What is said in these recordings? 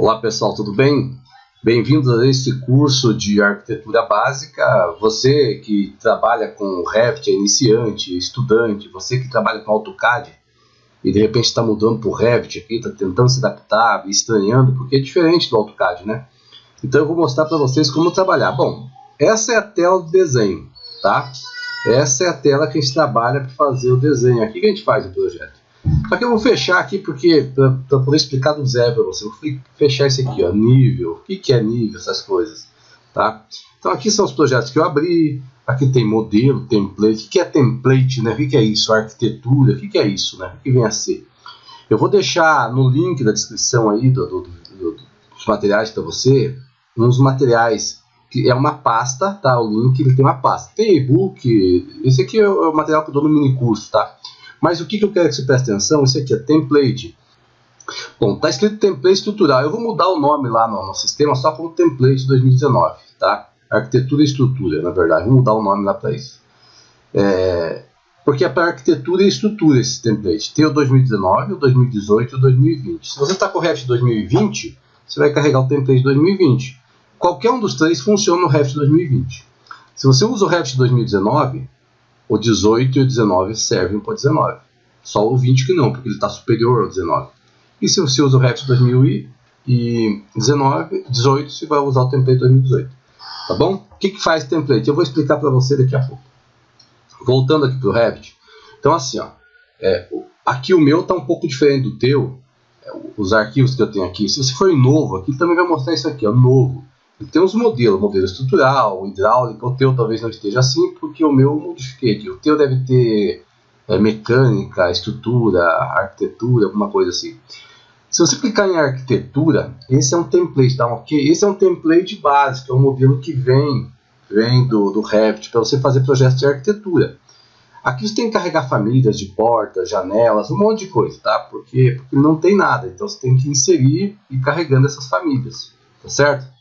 Olá pessoal, tudo bem? Bem-vindos a esse curso de arquitetura básica. Você que trabalha com Revit, é iniciante, estudante, você que trabalha com AutoCAD e de repente está mudando para o Revit aqui, está tentando se adaptar, estranhando, porque é diferente do AutoCAD, né? Então eu vou mostrar para vocês como trabalhar. Bom, essa é a tela do desenho, tá? Essa é a tela que a gente trabalha para fazer o desenho. Aqui que a gente faz o projeto. Só que eu vou fechar aqui porque para poder explicar do zero para você, eu vou fechar isso aqui, ó, nível, o que, que é nível, essas coisas, tá? Então aqui são os projetos que eu abri, aqui tem modelo, template, o que é template, né? O que é isso? Arquitetura, o que é isso, né? O que vem a ser? Eu vou deixar no link da descrição aí do, do, do, dos materiais para você, uns materiais que é uma pasta, tá? O link ele tem uma pasta. Tem e-book, esse aqui é o material que eu dou no mini curso, tá? Mas o que, que eu quero que você preste atenção? Esse aqui é template. Bom, está escrito template estrutural. Eu vou mudar o nome lá no, no sistema só como template 2019, tá? Arquitetura e estrutura, na verdade. Vou mudar o nome lá para isso. É, porque é para arquitetura e estrutura esse template. Tem o 2019, o 2018 e o 2020. Se você está com o Revit 2020, você vai carregar o template 2020. Qualquer um dos três funciona no Revit 2020. Se você usa o Revit 2019, o 18 e o 19 servem para o 19. Só o 20 que não, porque ele está superior ao 19. E se você usa o Revit 2019, 18, você vai usar o template 2018. Tá bom? O que, que faz template? Eu vou explicar para você daqui a pouco. Voltando aqui para o Revit. Então assim, ó, é, aqui o meu está um pouco diferente do teu. É, os arquivos que eu tenho aqui. Se você for novo, aqui também vai mostrar isso aqui, ó, novo. Tem uns modelos, modelo estrutural, hidráulico, o teu talvez não esteja assim, porque o meu modifiquei aqui. O teu deve ter é, mecânica, estrutura, arquitetura, alguma coisa assim. Se você clicar em arquitetura, esse é um template, tá ok? Esse é um template básico, é um modelo que vem, vem do, do Revit para você fazer projetos de arquitetura. Aqui você tem que carregar famílias de portas, janelas, um monte de coisa, tá? Porque, porque não tem nada, então você tem que inserir e carregando essas famílias, tá certo?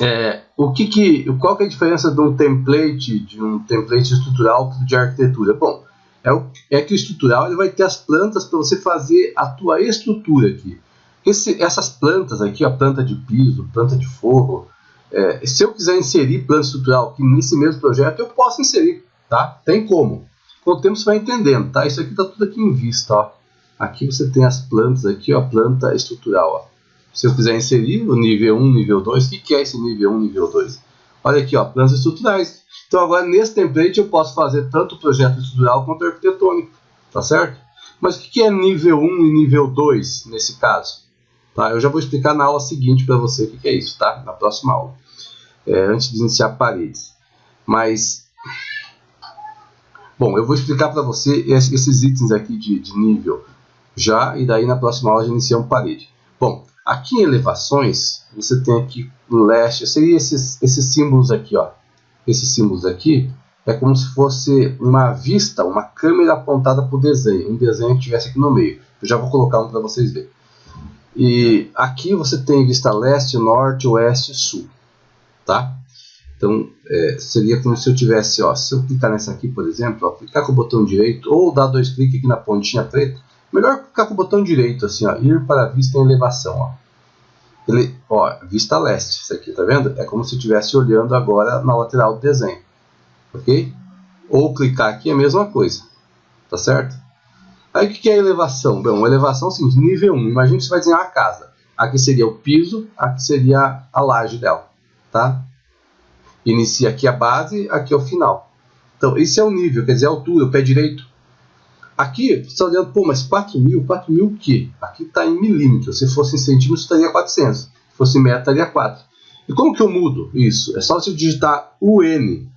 É, o que que, qual que é a diferença de um template, de um template estrutural de arquitetura? Bom, é, o, é que o estrutural ele vai ter as plantas para você fazer a tua estrutura aqui. Esse, essas plantas aqui, a planta de piso, planta de forro, é, se eu quiser inserir planta estrutural aqui nesse mesmo projeto, eu posso inserir, tá? Tem como. Com o tempo você vai entendendo, tá? Isso aqui está tudo aqui em vista, ó. Aqui você tem as plantas aqui, ó, planta estrutural, ó. Se eu quiser inserir o nível 1, nível 2, o que é esse nível 1, nível 2? Olha aqui, ó, planos estruturais. Então agora nesse template eu posso fazer tanto o projeto estrutural quanto arquitetônico, tá certo? Mas o que é nível 1 e nível 2 nesse caso? Tá? Eu já vou explicar na aula seguinte para você o que é isso, tá? Na próxima aula, é, antes de iniciar paredes. Mas, bom, eu vou explicar para você esses itens aqui de, de nível já, e daí na próxima aula já iniciamos parede. Bom, Aqui em elevações, você tem aqui no leste, seria esses, esses símbolos aqui, ó. Esses símbolos aqui é como se fosse uma vista, uma câmera apontada para o desenho, um desenho que estivesse aqui no meio. Eu já vou colocar um para vocês verem. E aqui você tem vista leste, norte, oeste sul, tá? Então, é, seria como se eu tivesse, ó, se eu clicar nessa aqui, por exemplo, ó, clicar com o botão direito ou dar dois cliques aqui na pontinha preta, Melhor ficar com o botão direito, assim, ó, ir para a vista em elevação. Ó. Ele, ó, vista leste, isso aqui, tá vendo? É como se estivesse olhando agora na lateral do desenho. Ok? Ou clicar aqui é a mesma coisa. Tá certo? Aí o que é elevação? Bom, elevação sim, nível 1. Imagina que você vai desenhar uma casa. Aqui seria o piso, aqui seria a laje dela. Tá? Inicia aqui a base, aqui é o final. Então, esse é o nível, quer dizer, a altura, o pé direito. Aqui, você está olhando, pô, mas 4 mil, 4 mil o quê? Aqui está em milímetros. Se fosse em centímetros, estaria 400. Se fosse em metro, estaria 4. E como que eu mudo isso? É só você digitar UN.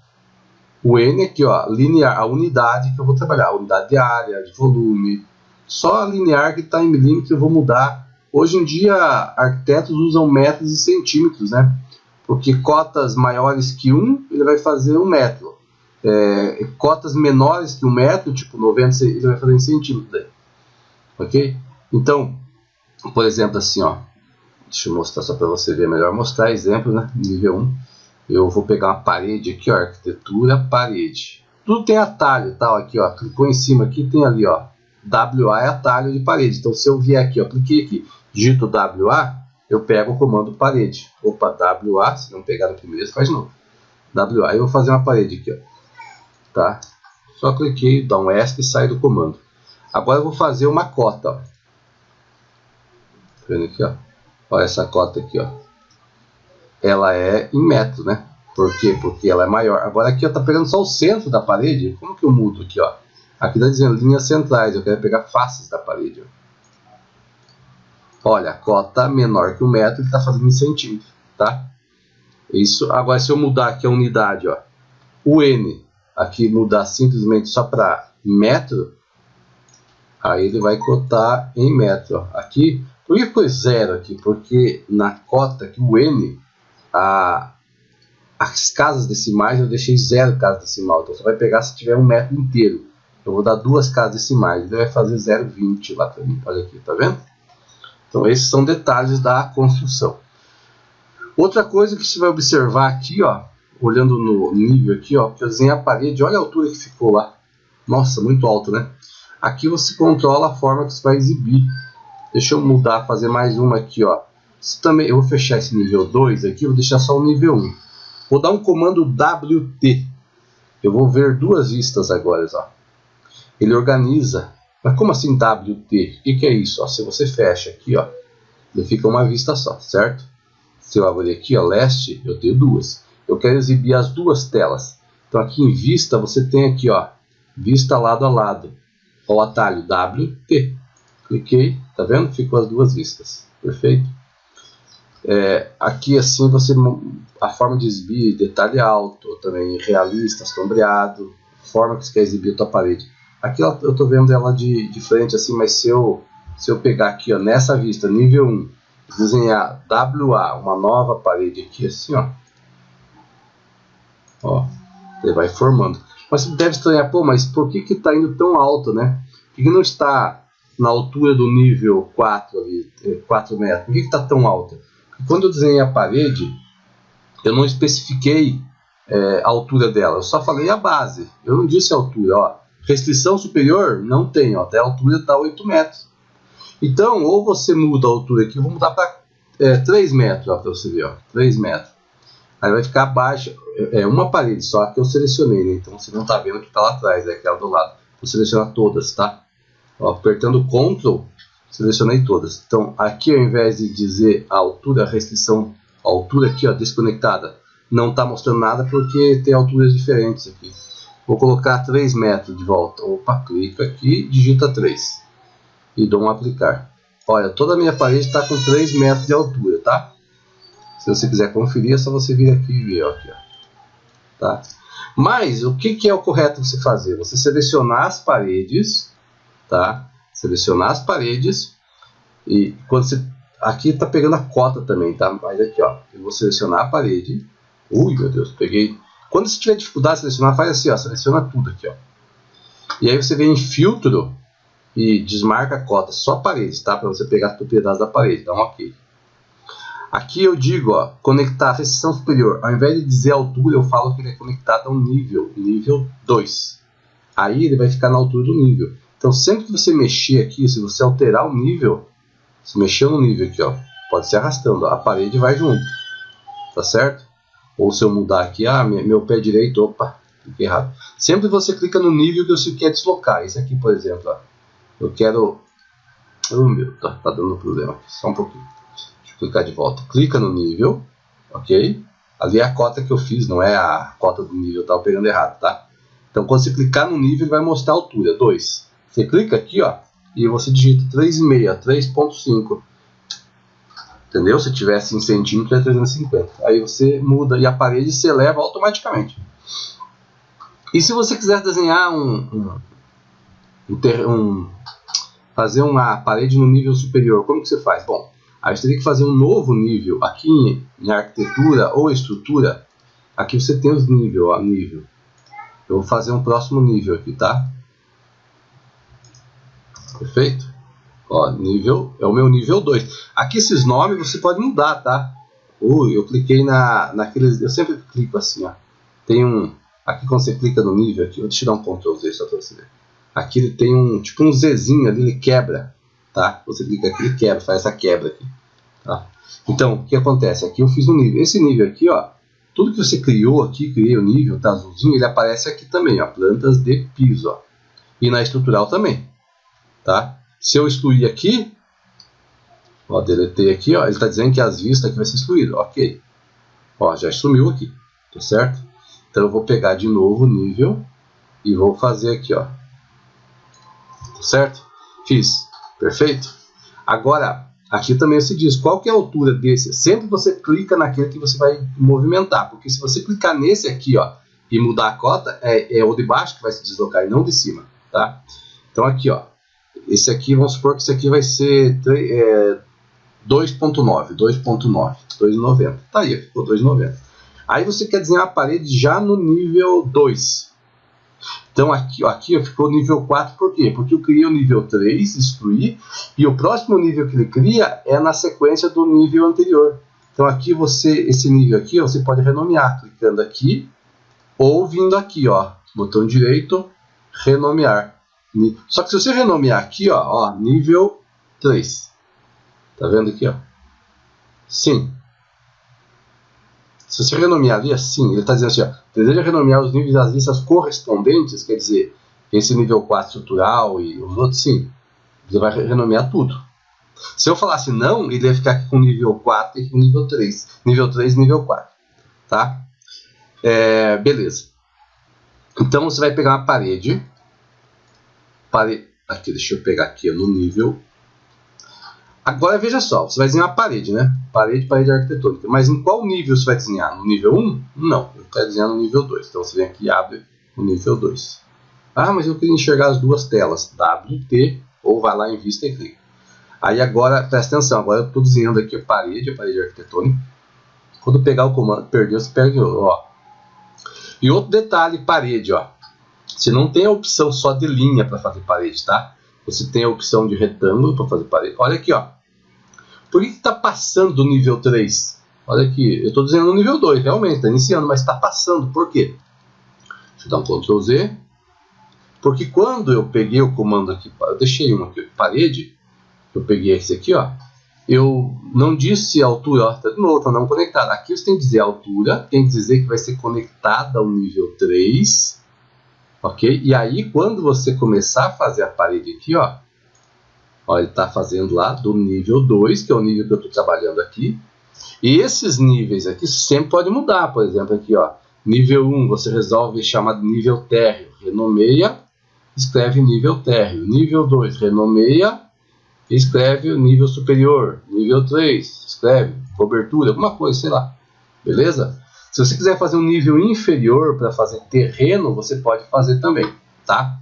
O N aqui, ó, linear, a unidade que eu vou trabalhar, a unidade de área, de volume. Só a linear que está em milímetros eu vou mudar. Hoje em dia, arquitetos usam metros e centímetros, né? Porque cotas maiores que 1, ele vai fazer um metro é, cotas menores que um metro, tipo 90, ele vai fazer em centímetros daí. Ok? Então, por exemplo, assim, ó. Deixa eu mostrar só para você ver melhor. Mostrar exemplo, né? Nível 1. Eu vou pegar uma parede aqui, ó. Arquitetura, parede. Tudo tem atalho, tal, tá? aqui, ó. Clicou em cima aqui, tem ali, ó. WA é atalho de parede. Então, se eu vier aqui, ó, cliquei aqui, digito WA, eu pego o comando parede. Opa, WA, se não pegar no primeiro, faz novo. WA, eu vou fazer uma parede aqui, ó. Tá? Só cliquei, dá um ESC e sai do comando. Agora eu vou fazer uma cota. Tá vendo aqui, ó? Olha essa cota aqui, ó. Ela é em metro, né? Por quê? Porque ela é maior. Agora aqui, ó, tá pegando só o centro da parede. Como que eu mudo aqui, ó? Aqui está dizendo linhas centrais. Eu quero pegar faces da parede, ó. Olha, cota menor que o metro, ele está fazendo em centímetro, tá? Isso. Agora, se eu mudar aqui a unidade, ó, o N, aqui mudar simplesmente só para metro, aí ele vai cotar em metro. Aqui, por que foi zero aqui? Porque na cota aqui, o N, a, as casas decimais eu deixei zero casa decimal. Então você vai pegar se tiver um metro inteiro. Eu vou dar duas casas decimais. Ele vai fazer 0,20 lá para mim. Olha aqui, tá vendo? Então esses são detalhes da construção. Outra coisa que você vai observar aqui, ó, olhando no nível aqui, ó, desenhei a parede, olha a altura que ficou lá. Nossa, muito alto, né? Aqui você controla a forma que você vai exibir. Deixa eu mudar, fazer mais uma aqui, ó. Você também, eu vou fechar esse nível 2 aqui, vou deixar só o nível 1. Vou dar um comando WT. Eu vou ver duas vistas agora, ó. Ele organiza mas como assim WT? O que, que é isso? Ó, se você fecha aqui, ó, ele fica uma vista só, certo? Se eu abrir aqui, ó, leste, eu tenho duas. Eu quero exibir as duas telas. Então aqui em vista, você tem aqui, ó, vista lado a lado. O atalho WT. Cliquei, tá vendo? Ficou as duas vistas. Perfeito? É, aqui assim você a forma de exibir detalhe alto, também realista, sombreado, forma que você quer exibir a tua parede. Aqui eu estou vendo ela de, de frente assim, mas se eu, se eu pegar aqui ó, nessa vista, nível 1, desenhar WA, uma nova parede aqui assim, ó, ó ele vai formando. Mas você deve estranhar, pô, mas por que está indo tão alto, né? Por que não está na altura do nível 4, ali, 4 eh, metros? Por que está tão alta? Porque quando eu desenhei a parede, eu não especifiquei é, a altura dela, eu só falei a base. Eu não disse a altura, ó. Restrição superior? Não tem, ó, até a altura está 8 metros. Então, ou você muda a altura aqui, vou mudar para é, 3 metros, para você ver, ó, 3 metros. Aí vai ficar abaixo, é, é uma parede só que eu selecionei, né? então você não está vendo que está lá atrás, é aquela do lado. Vou selecionar todas, tá? Ó, apertando Ctrl, selecionei todas. Então, aqui ao invés de dizer a altura, a restrição, a altura aqui, ó, desconectada, não está mostrando nada porque tem alturas diferentes aqui. Vou colocar 3 metros de volta. Opa, clica aqui, digita 3. E dou um aplicar. Olha, toda a minha parede está com 3 metros de altura, tá? Se você quiser conferir, é só você vir aqui e ver. Aqui, ó. Tá? Mas, o que, que é o correto você fazer? Você selecionar as paredes, tá? Selecionar as paredes e quando você... Aqui está pegando a cota também, tá? Mas aqui, ó, eu vou selecionar a parede. Ui, meu Deus, peguei quando você tiver dificuldade de selecionar, faz assim, ó, seleciona tudo aqui, ó. E aí você vem em filtro e desmarca a cota, só paredes, tá? Para você pegar as propriedades da parede, dá um ok. Aqui eu digo, ó, conectar a restrição superior. Ao invés de dizer altura, eu falo que ele é conectado a um nível, nível 2. Aí ele vai ficar na altura do nível. Então sempre que você mexer aqui, se você alterar o nível, se mexer no nível aqui, ó, pode ser arrastando, ó, a parede vai junto. Tá certo? Ou se eu mudar aqui, ah, meu pé direito, opa, cliquei errado. Sempre você clica no nível que você quer deslocar. Esse aqui, por exemplo, ó, eu quero... Oh, meu, tá, tá dando problema aqui, só um pouquinho. Clicar de volta. Clica no nível, ok? Ali é a cota que eu fiz, não é a cota do nível, eu estava pegando errado, tá? Então, quando você clicar no nível, vai mostrar a altura, 2. Você clica aqui, ó, e você digita 3,5, 3,5 entendeu? Se tivesse em centímetro é 350. Aí você muda e a parede se eleva automaticamente. E se você quiser desenhar um, um, um, fazer uma parede no nível superior, como que você faz? Bom, aí você teria que fazer um novo nível aqui em, em arquitetura ou estrutura. Aqui você tem os níveis, ó, nível. Eu vou fazer um próximo nível aqui, tá? Perfeito? Ó, nível, é o meu nível 2. Aqui esses nomes você pode mudar, tá? Ui, eu cliquei na, naqueles, eu sempre clico assim, ó. Tem um, aqui quando você clica no nível aqui, vou te dar um Ctrl Z só para você ver. Aqui ele tem um, tipo um Zzinho ali, ele quebra, tá? Você clica aqui, ele quebra, faz essa quebra aqui, tá? Então, o que acontece? Aqui eu fiz um nível. Esse nível aqui, ó, tudo que você criou aqui, criei o nível, tá azulzinho, ele aparece aqui também, ó, plantas de piso, ó. E na estrutural também, tá? Se eu excluir aqui, ó, deletei aqui, ó, ele está dizendo que as vistas aqui vai ser excluído, ok. Ó, já sumiu aqui, tá certo? Então eu vou pegar de novo o nível e vou fazer aqui, ó. Tá certo? Fiz. Perfeito? Agora, aqui também se diz qual que é a altura desse. Sempre você clica naquele que você vai movimentar, porque se você clicar nesse aqui, ó, e mudar a cota, é, é o de baixo que vai se deslocar e não de cima, tá? Então aqui, ó, esse aqui, vamos supor que esse aqui vai ser é, 2.9, 2.9, 2.90. Tá aí, ficou 2.90. Aí você quer desenhar a parede já no nível 2. Então aqui, aqui ficou nível 4, por quê? Porque eu criei o nível 3, excluí, e o próximo nível que ele cria é na sequência do nível anterior. Então aqui você, esse nível aqui, você pode renomear, clicando aqui, ou vindo aqui, ó, botão direito, renomear. Só que se você renomear aqui, ó, ó nível 3. Tá vendo aqui, ó? Sim, se você renomear ali assim, ele está dizendo assim, ó, deseja renomear os níveis das listas correspondentes, quer dizer, esse nível 4 estrutural e os outros, sim. Você vai renomear tudo. Se eu falasse não, ele ia ficar aqui com nível 4 e com nível 3. Nível 3 e nível 4. Tá? É, beleza. Então você vai pegar uma parede. Pare... Aqui, deixa eu pegar aqui no nível Agora veja só, você vai desenhar a parede, né? Parede, parede arquitetônica. Mas em qual nível você vai desenhar? No nível 1? Não, eu quero desenhar no nível 2. Então você vem aqui e abre o nível 2. Ah, mas eu queria enxergar as duas telas. WT ou vai lá em vista e clica. Aí agora, presta atenção, agora eu estou desenhando aqui a parede, a parede arquitetônica. Quando pegar o comando, perdeu, você perde, ó. E outro detalhe, parede, ó. Você não tem a opção só de linha para fazer parede, tá? Você tem a opção de retângulo para fazer parede. Olha aqui, ó. Por que está passando do nível 3? Olha aqui, eu estou dizendo no nível 2, realmente, está iniciando, mas está passando. Por quê? Deixa eu dar um Ctrl Z. Porque quando eu peguei o comando aqui, eu deixei um aqui, parede, eu peguei esse aqui, ó, eu não disse a altura, ó, tá de novo, tá não conectado. Aqui você tem que dizer a altura, tem que dizer que vai ser conectada ao nível 3, ok? E aí, quando você começar a fazer a parede aqui, ó, Ó, ele está fazendo lá do nível 2, que é o nível que eu estou trabalhando aqui. E esses níveis aqui sempre pode mudar. Por exemplo, aqui, ó, nível 1 um, você resolve chamar de nível térreo. Renomeia, escreve nível térreo. Nível 2, renomeia, escreve nível superior. Nível 3, escreve cobertura, alguma coisa, sei lá. Beleza? Se você quiser fazer um nível inferior para fazer terreno, você pode fazer também, tá?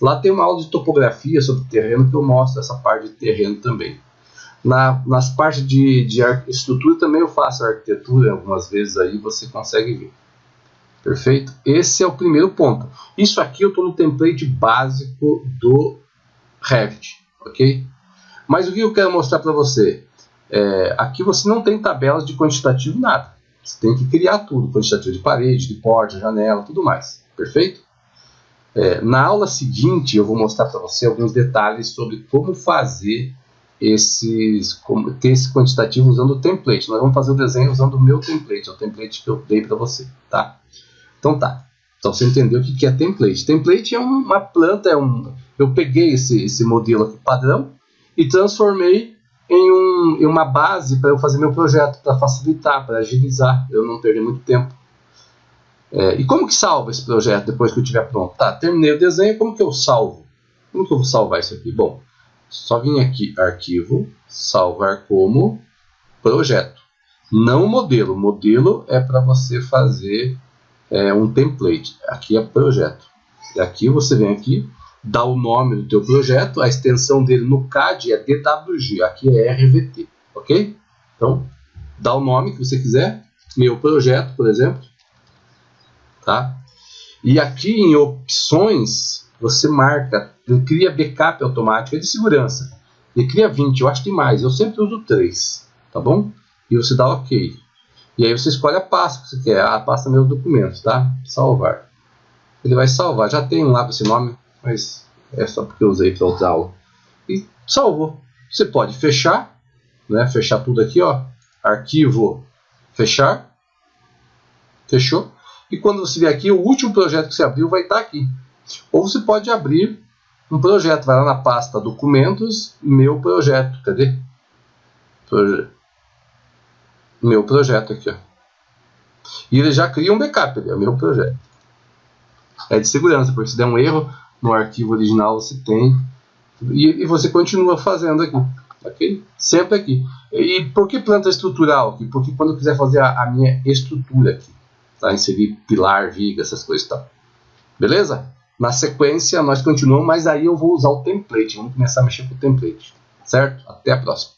Lá tem uma aula de topografia sobre terreno que eu mostro essa parte de terreno também. Na, nas partes de, de estrutura também eu faço arquitetura algumas vezes aí você consegue ver. Perfeito? Esse é o primeiro ponto. Isso aqui eu estou no template básico do Revit, ok? Mas o que eu quero mostrar para você? É, aqui você não tem tabelas de quantitativo nada. Você tem que criar tudo, quantitativo de parede, de porta, janela, tudo mais. Perfeito? É, na aula seguinte, eu vou mostrar para você alguns detalhes sobre como fazer esses, como, ter esse quantitativo usando o template. Nós vamos fazer o desenho usando o meu template, é o template que eu dei para você, tá? Então tá. Então você entendeu o que é template. Template é uma planta, é um, eu peguei esse, esse modelo aqui padrão e transformei em, um, em uma base para eu fazer meu projeto, para facilitar, para agilizar, eu não perder muito tempo. É, e como que salva esse projeto depois que eu estiver pronto? Tá, terminei o desenho, como que eu salvo? Como que eu vou salvar isso aqui? Bom, só vim aqui, arquivo, salvar como projeto. Não modelo. Modelo é para você fazer é, um template. Aqui é projeto. E aqui você vem aqui, dá o nome do teu projeto, a extensão dele no CAD é DWG, aqui é RVT, ok? Então, dá o nome que você quiser, meu projeto, por exemplo, tá? E aqui em opções, você marca, cria backup automático é de segurança. Ele cria 20, eu acho que mais, eu sempre uso 3, tá bom? E você dá OK. E aí você escolhe a pasta que você quer, a pasta meus documentos, tá? Salvar. Ele vai salvar, já tem lá esse nome, mas é só porque eu usei para aula. E salvou. Você pode fechar, né? Fechar tudo aqui, ó. arquivo, fechar, fechou. E quando você vier aqui, o último projeto que você abriu vai estar aqui. Ou você pode abrir um projeto, vai lá na pasta documentos, meu projeto, cadê? Proje meu projeto aqui, ó. E ele já cria um backup, ele é meu projeto. É de segurança, porque se der um erro no arquivo original você tem e, e você continua fazendo aqui, ok? Sempre aqui. E por que planta estrutural aqui? Porque quando eu quiser fazer a, a minha estrutura aqui, tá? inserir pilar, viga, essas coisas e tal. Beleza? Na sequência nós continuamos, mas aí eu vou usar o template. Vamos começar a mexer com o template. Certo? Até a próxima.